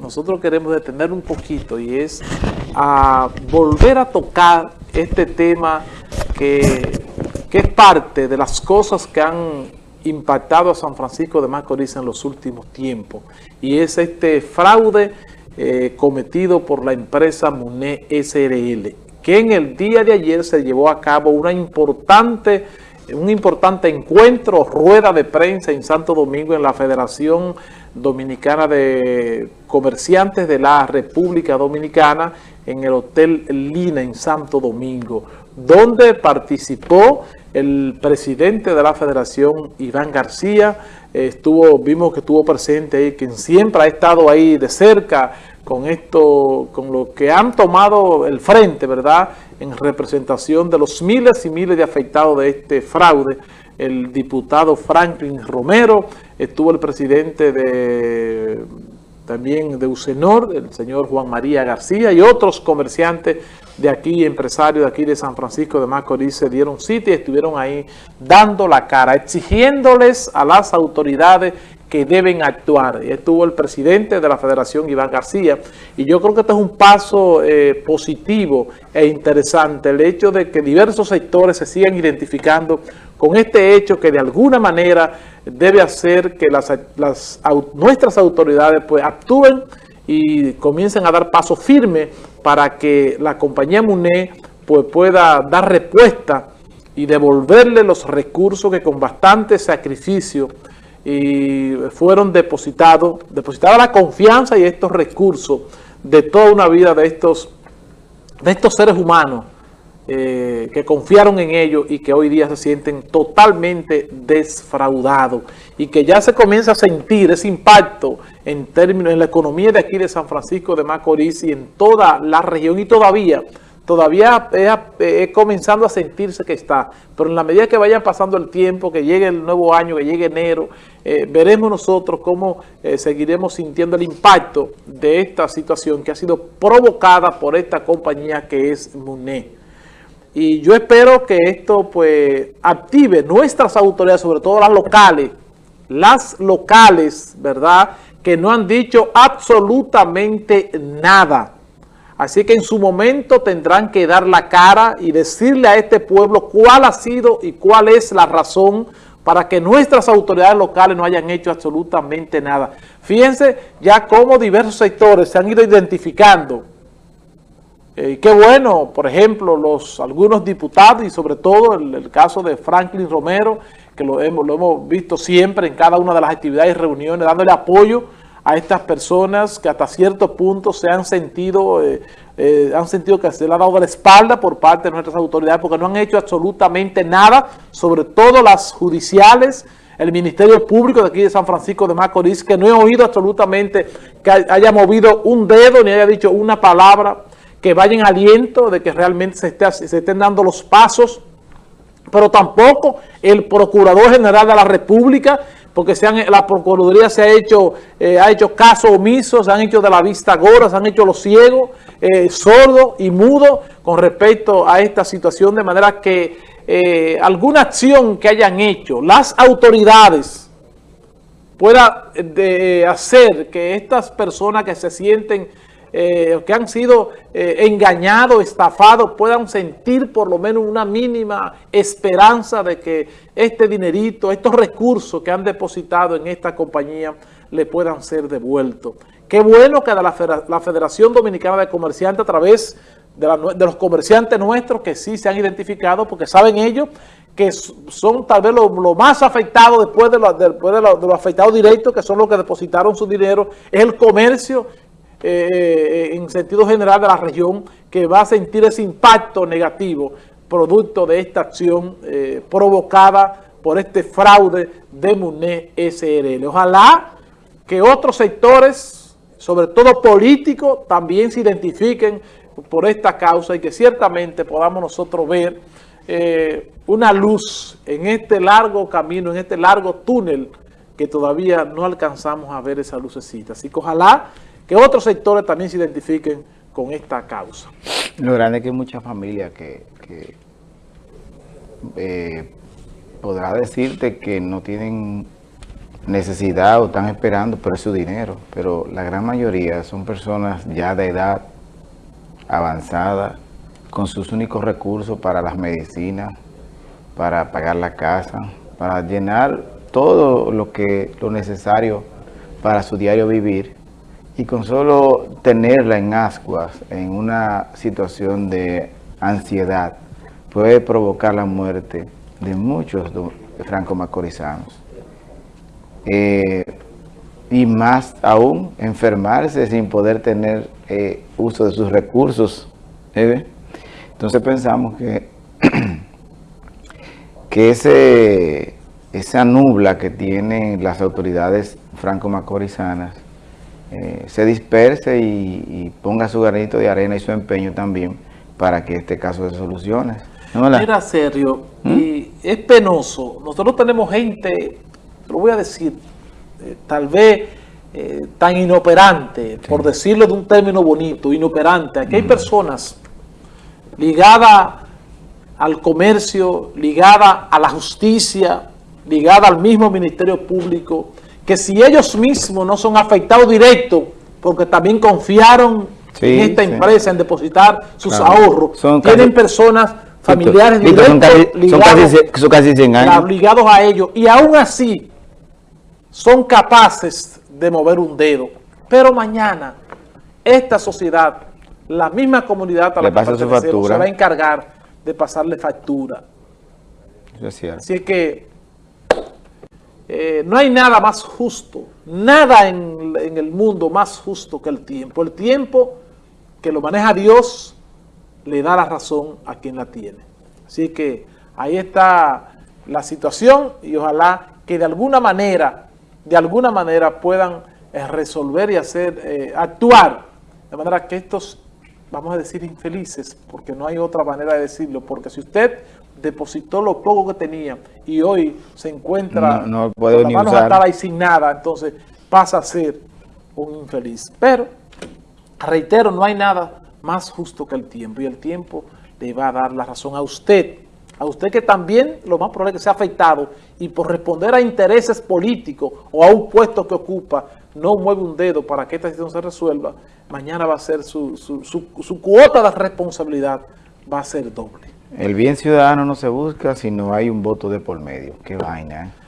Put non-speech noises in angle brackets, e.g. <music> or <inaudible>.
nosotros queremos detener un poquito y es a volver a tocar este tema que, es parte de las cosas que han impactado a San Francisco de Macorís en los últimos tiempos. Y es este fraude eh, cometido por la empresa MUNE SRL que en el día de ayer se llevó a cabo una importante un importante encuentro, rueda de prensa en Santo Domingo en la Federación Dominicana de Comerciantes de la República Dominicana en el Hotel Lina en Santo Domingo, donde participó el presidente de la Federación, Iván García, estuvo, vimos que estuvo presente ahí, quien siempre ha estado ahí de cerca con esto, con lo que han tomado el frente, ¿verdad?, en representación de los miles y miles de afectados de este fraude, el diputado Franklin Romero, estuvo el presidente de también de Usenor, el señor Juan María García y otros comerciantes de aquí, empresarios de aquí de San Francisco de Macorís, se dieron sitio y estuvieron ahí dando la cara, exigiéndoles a las autoridades que deben actuar. Y estuvo el presidente de la Federación, Iván García, y yo creo que este es un paso eh, positivo e interesante, el hecho de que diversos sectores se sigan identificando con este hecho que de alguna manera debe hacer que las, nuestras autoridades pues actúen y comiencen a dar paso firme para que la compañía MUNE pues, pueda dar respuesta y devolverle los recursos que con bastante sacrificio y fueron depositados, depositada la confianza y estos recursos de toda una vida de estos, de estos seres humanos eh, que confiaron en ellos y que hoy día se sienten totalmente desfraudados y que ya se comienza a sentir ese impacto en términos en la economía de aquí de San Francisco de Macorís y en toda la región y todavía todavía es, comenzando a sentirse que está, pero en la medida que vaya pasando el tiempo, que llegue el nuevo año, que llegue enero, eh, veremos nosotros cómo eh, seguiremos sintiendo el impacto de esta situación que ha sido provocada por esta compañía que es MUNE. Y yo espero que esto pues active nuestras autoridades, sobre todo las locales, las locales, ¿verdad?, que no han dicho absolutamente nada Así que en su momento tendrán que dar la cara y decirle a este pueblo cuál ha sido y cuál es la razón para que nuestras autoridades locales no hayan hecho absolutamente nada. Fíjense ya cómo diversos sectores se han ido identificando. Eh, qué bueno, por ejemplo, los algunos diputados y sobre todo el, el caso de Franklin Romero, que lo hemos, lo hemos visto siempre en cada una de las actividades y reuniones, dándole apoyo a estas personas que hasta cierto punto se han sentido, eh, eh, han sentido que se le ha dado la espalda por parte de nuestras autoridades porque no han hecho absolutamente nada, sobre todo las judiciales, el Ministerio Público de aquí de San Francisco de Macorís, que no he oído absolutamente que haya movido un dedo ni haya dicho una palabra que vaya en aliento de que realmente se, esté, se estén dando los pasos, pero tampoco el Procurador General de la República porque se han, la Procuraduría se ha hecho, eh, ha hecho caso omiso, se han hecho de la vista gorda, se han hecho los ciegos, eh, sordos y mudos con respecto a esta situación, de manera que eh, alguna acción que hayan hecho las autoridades pueda hacer que estas personas que se sienten eh, que han sido eh, engañados, estafados, puedan sentir por lo menos una mínima esperanza de que este dinerito, estos recursos que han depositado en esta compañía le puedan ser devueltos. Qué bueno que la Federación Dominicana de Comerciantes a través de, los comerciantes nuestros que sí se han identificado porque saben ellos que son tal vez los lo más afectados después, de, después de, los afectados directos, que son los que depositaron su dinero, es el comercio eh, en sentido general de la región que va a sentir ese impacto negativo producto de esta acción eh, provocada por este fraude de MUNE SRL. Ojalá que otros sectores, sobre todo políticos, también se identifiquen por esta causa y que ciertamente podamos nosotros ver eh, una luz en este largo camino, en este largo túnel que todavía no alcanzamos a ver esa lucecita. Así que ojalá que otros sectores también se identifiquen con esta causa. Lo grande es que hay muchas familias que, eh, podrá decirte que no tienen necesidad o están esperando por su dinero, pero la gran mayoría son personas ya de edad avanzada, con sus únicos recursos para las medicinas, para pagar la casa, para llenar todo lo que lo necesario para su diario vivir y con solo tenerla en ascuas, en una situación de ansiedad, puede provocar la muerte de muchos franco-macorizanos. Eh, y más aún, enfermarse sin poder tener eh, uso de sus recursos. ¿eh? Entonces pensamos que, <clears throat> que ese, esa nubla que tienen las autoridades franco-macorizanas eh, se disperse y, ponga su granito de arena y su empeño también para que este caso se solucione. Mira, serio, ¿Mm? y es penoso. Nosotros tenemos gente, lo voy a decir, eh, tal vez eh, tan inoperante, por decirlo de un término bonito, inoperante. Aquí hay personas ligadas al comercio, ligadas a la justicia, ligadas al mismo Ministerio Público, que si ellos mismos no son afectados directos, porque también confiaron en esta empresa, en depositar sus ahorros, tienen personas familiares directos ligados, a ellos, y aún así son capaces de mover un dedo. Pero mañana, esta sociedad, la misma comunidad a la que se va a encargar de pasarle factura. Así es que eh, no hay nada más justo, nada en, el mundo más justo que el tiempo. El tiempo que lo maneja Dios le da la razón a quien la tiene. Así que ahí está la situación y ojalá que de alguna manera, de alguna manera puedan eh, resolver y hacer, eh, actuar de manera que estos, vamos a decir infelices, porque no hay otra manera de decirlo, porque si usted depositó lo poco que tenía y hoy se encuentra no, con las manos atadas y sin nada, entonces pasa a ser un infeliz. Pero, reitero, no hay nada más justo que el tiempo y el tiempo le va a dar la razón a usted, a usted que también lo más probable es que sea afectado y por responder a intereses políticos o a un puesto que ocupa, no mueve un dedo para que esta situación se resuelva, mañana va a ser su, su, su cuota de responsabilidad va a ser doble. El bien ciudadano no se busca si no hay un voto de por medio. Qué vaina, ¿eh?